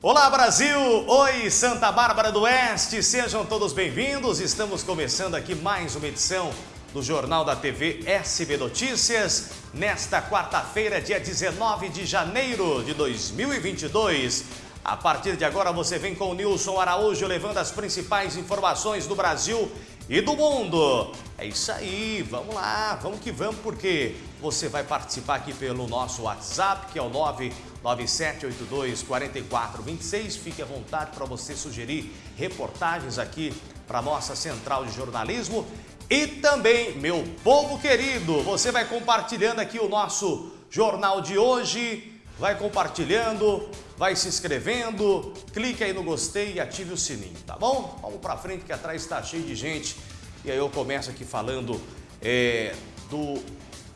Olá Brasil! Oi Santa Bárbara do Oeste! Sejam todos bem-vindos. Estamos começando aqui mais uma edição do Jornal da TV SB Notícias nesta quarta-feira, dia 19 de janeiro de 2022. A partir de agora você vem com o Nilson Araújo levando as principais informações do Brasil e do mundo. É isso aí, vamos lá, vamos que vamos, porque você vai participar aqui pelo nosso WhatsApp, que é o 997824426. Fique à vontade para você sugerir reportagens aqui para a nossa central de jornalismo. E também, meu povo querido, você vai compartilhando aqui o nosso jornal de hoje, vai compartilhando, vai se inscrevendo, clique aí no gostei e ative o sininho, tá bom? Vamos para frente que atrás está cheio de gente. E aí eu começo aqui falando é, do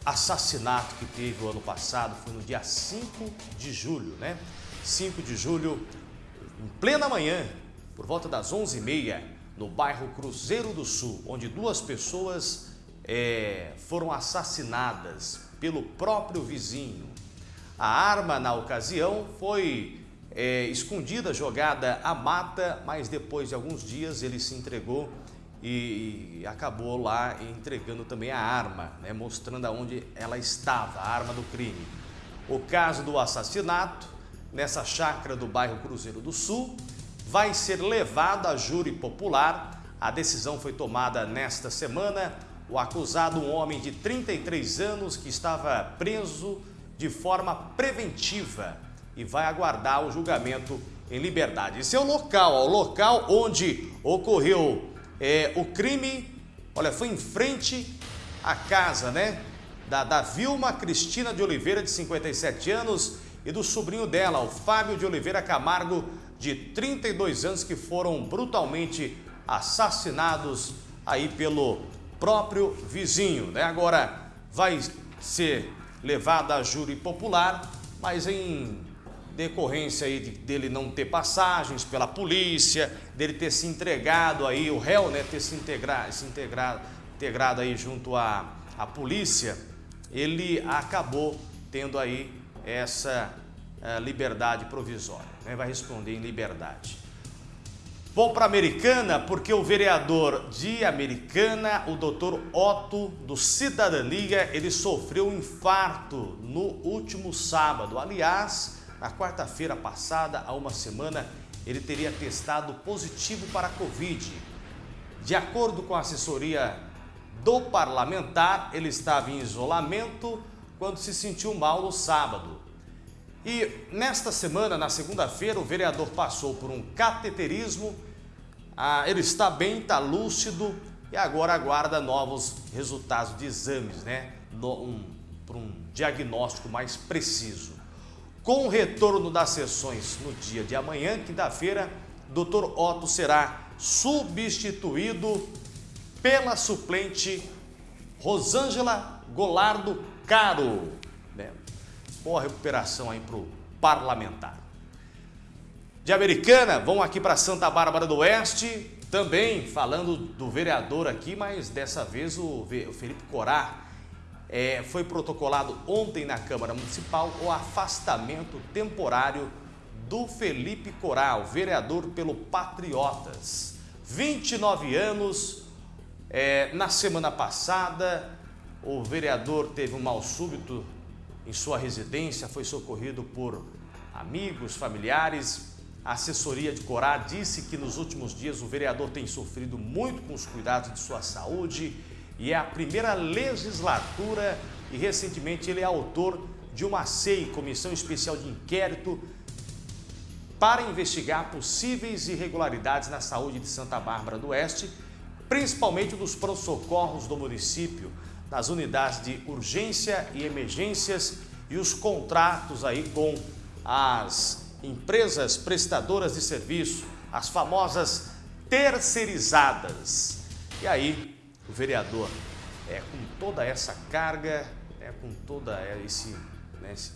assassinato que teve o ano passado, foi no dia 5 de julho, né? 5 de julho, em plena manhã, por volta das 11h30, no bairro Cruzeiro do Sul, onde duas pessoas é, foram assassinadas pelo próprio vizinho. A arma, na ocasião, foi é, escondida, jogada à mata, mas depois de alguns dias ele se entregou e, e acabou lá entregando também a arma, né, mostrando aonde ela estava, a arma do crime. O caso do assassinato, nessa chácara do bairro Cruzeiro do Sul, vai ser levado a júri popular. A decisão foi tomada nesta semana. O acusado, um homem de 33 anos que estava preso de forma preventiva e vai aguardar o julgamento em liberdade. Esse é o local, o local onde ocorreu é, o crime, olha, foi em frente à casa, né? Da, da Vilma Cristina de Oliveira, de 57 anos, e do sobrinho dela, o Fábio de Oliveira Camargo, de 32 anos, que foram brutalmente assassinados aí pelo próprio vizinho, né? Agora vai ser levada a júri popular, mas em decorrência aí de, dele não ter passagens pela polícia, dele ter se entregado aí, o réu, né, ter se, integrado, se integrado, integrado aí junto à, à polícia, ele acabou tendo aí essa uh, liberdade provisória, né, vai responder em liberdade. Vou para Americana porque o vereador de Americana, o doutor Otto do Cidadania, ele sofreu um infarto no último sábado. Aliás, na quarta-feira passada, há uma semana, ele teria testado positivo para a Covid. De acordo com a assessoria do parlamentar, ele estava em isolamento quando se sentiu mal no sábado. E nesta semana, na segunda-feira, o vereador passou por um cateterismo, ah, ele está bem, está lúcido e agora aguarda novos resultados de exames, né? Um, para um diagnóstico mais preciso. Com o retorno das sessões no dia de amanhã, quinta-feira, Dr. Otto será substituído pela suplente Rosângela Golardo Caro. Boa recuperação aí para o parlamentar. De Americana, vamos aqui para Santa Bárbara do Oeste, também falando do vereador aqui, mas dessa vez o Felipe Corá. É, foi protocolado ontem na Câmara Municipal o afastamento temporário do Felipe Coral, vereador pelo Patriotas. 29 anos, é, na semana passada o vereador teve um mal súbito em sua residência, foi socorrido por amigos, familiares. A assessoria de Corá disse que nos últimos dias o vereador tem sofrido muito com os cuidados de sua saúde e é a primeira legislatura e recentemente ele é autor de uma CEI, Comissão Especial de Inquérito, para investigar possíveis irregularidades na saúde de Santa Bárbara do Oeste, principalmente dos pronto-socorros do município, nas unidades de urgência e emergências e os contratos aí com as empresas prestadoras de serviço, as famosas terceirizadas. E aí, o vereador, é, com toda essa carga, é, com toda esse, né, esse,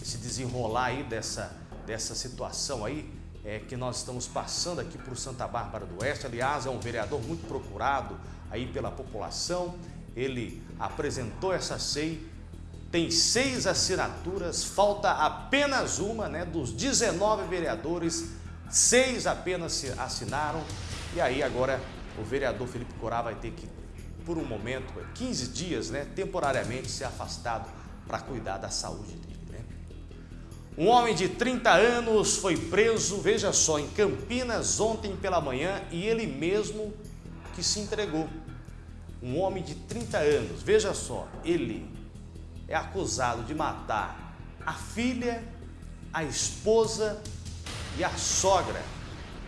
esse, desenrolar aí dessa, dessa situação aí, é, que nós estamos passando aqui por Santa Bárbara do Oeste. Aliás, é um vereador muito procurado aí pela população ele apresentou essa SEI tem seis assinaturas, falta apenas uma, né? Dos 19 vereadores, seis apenas assinaram. E aí agora o vereador Felipe Corá vai ter que, por um momento, 15 dias, né? Temporariamente ser afastado para cuidar da saúde dele. Né? Um homem de 30 anos foi preso, veja só, em Campinas ontem pela manhã e ele mesmo que se entregou. Um homem de 30 anos, veja só, ele é acusado de matar a filha, a esposa e a sogra.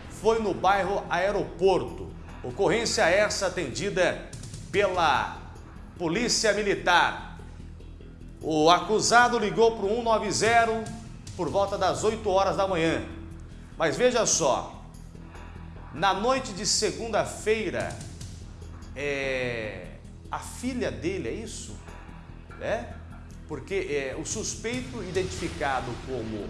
Foi no bairro Aeroporto. Ocorrência essa atendida pela Polícia Militar. O acusado ligou para o 190 por volta das 8 horas da manhã. Mas veja só, na noite de segunda-feira, é, a filha dele, é isso? É? porque é, o suspeito identificado como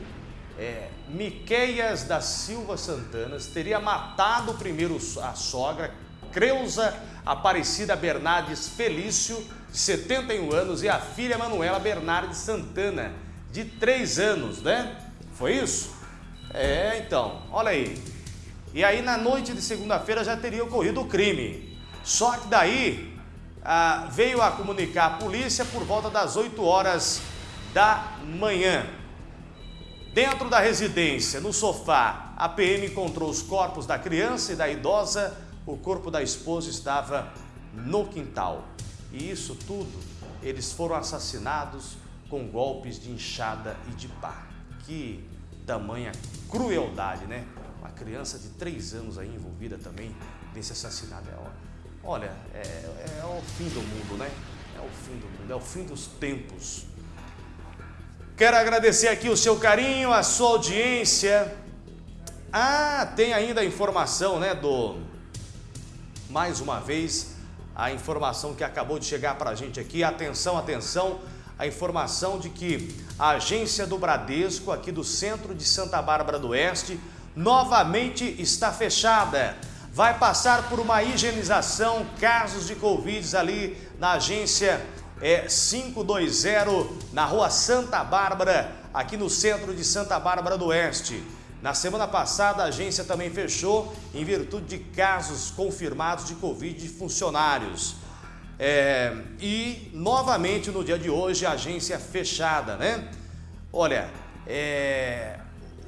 é, Miqueias da Silva Santanas teria matado primeiro a sogra, Creuza Aparecida Bernardes Felício, de 71 anos, e a filha Manuela Bernardes Santana, de 3 anos, né? Foi isso? É, então, olha aí. E aí na noite de segunda-feira já teria ocorrido o crime. Só que daí ah, veio a comunicar a polícia por volta das 8 horas da manhã. Dentro da residência, no sofá, a PM encontrou os corpos da criança e da idosa. O corpo da esposa estava no quintal. E isso tudo, eles foram assassinados com golpes de enxada e de pá. Que tamanha crueldade, né? Uma criança de 3 anos aí envolvida também nesse assassinato. É Olha, é, é, o fim do mundo, né? É o fim do mundo, é o fim dos tempos. Quero agradecer aqui o seu carinho, a sua audiência. Ah, tem ainda a informação, né, do... Mais uma vez, a informação que acabou de chegar para a gente aqui. Atenção, atenção, a informação de que a agência do Bradesco, aqui do centro de Santa Bárbara do Oeste, novamente está fechada vai passar por uma higienização, casos de Covid ali na agência é, 520, na rua Santa Bárbara, aqui no centro de Santa Bárbara do Oeste. Na semana passada, a agência também fechou em virtude de casos confirmados de Covid de funcionários. É, e, novamente, no dia de hoje, a agência é fechada, né? Olha, é,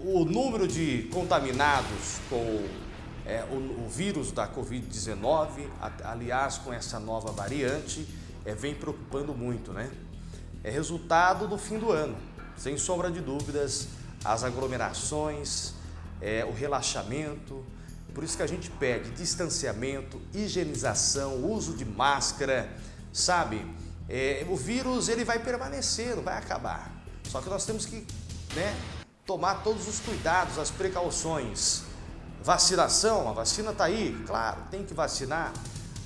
o número de contaminados com é, o, o, vírus da Covid-19, aliás, com essa nova variante, é, vem preocupando muito, né? É resultado do fim do ano, sem sombra de dúvidas, as aglomerações, é, o relaxamento, por isso que a gente pede distanciamento, higienização, uso de máscara, sabe? É, o vírus ele vai permanecer, não vai acabar. Só que nós temos que né, tomar todos os cuidados, as precauções. Vacinação, a vacina está aí, claro, tem que vacinar.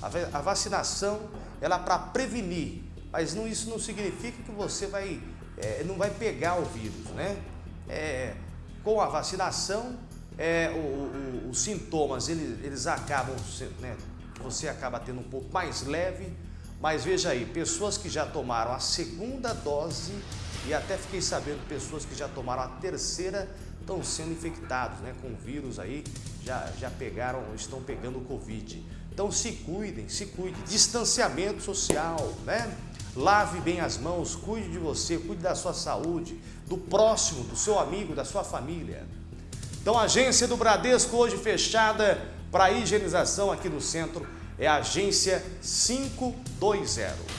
A, vacinação ela é para prevenir, mas não, isso não significa que você vai, é, não vai pegar o vírus, né? É, com a vacinação, é, o, o, os sintomas eles, eles acabam, né, você acaba tendo um pouco mais leve, mas veja aí, pessoas que já tomaram a segunda dose e até fiquei sabendo pessoas que já tomaram a terceira estão sendo infectados né, com vírus aí, já, já pegaram, estão pegando o Covid. Então se cuidem, se cuidem. Distanciamento social, né? Lave bem as mãos, cuide de você, cuide da sua saúde, do próximo, do seu amigo, da sua família. Então a agência do Bradesco hoje fechada para higienização aqui no centro é a agência 520.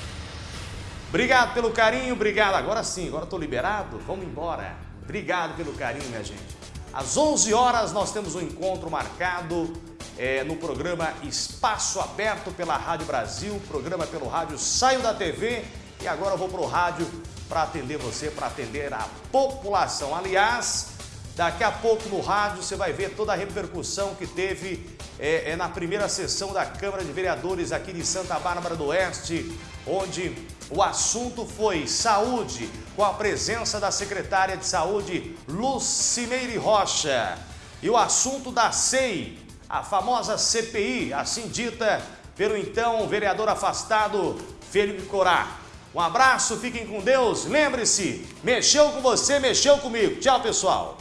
Obrigado pelo carinho, obrigado. Agora sim, agora estou liberado, vamos embora. Obrigado pelo carinho, minha gente. Às 11 horas nós temos um encontro marcado é, no programa Espaço Aberto pela Rádio Brasil, programa pelo rádio Saio da TV e agora eu vou para o rádio para atender você, para atender a população. Aliás, daqui a pouco no rádio você vai ver toda a repercussão que teve é, é, na primeira sessão da Câmara de Vereadores aqui de Santa Bárbara do Oeste, onde o assunto foi saúde, com a presença da secretária de Saúde, Lucimeire Rocha. E o assunto da SEI, a famosa CPI, assim dita pelo então vereador afastado Felipe Corá. Um abraço, fiquem com Deus. Lembre-se, mexeu com você, mexeu comigo. Tchau, pessoal.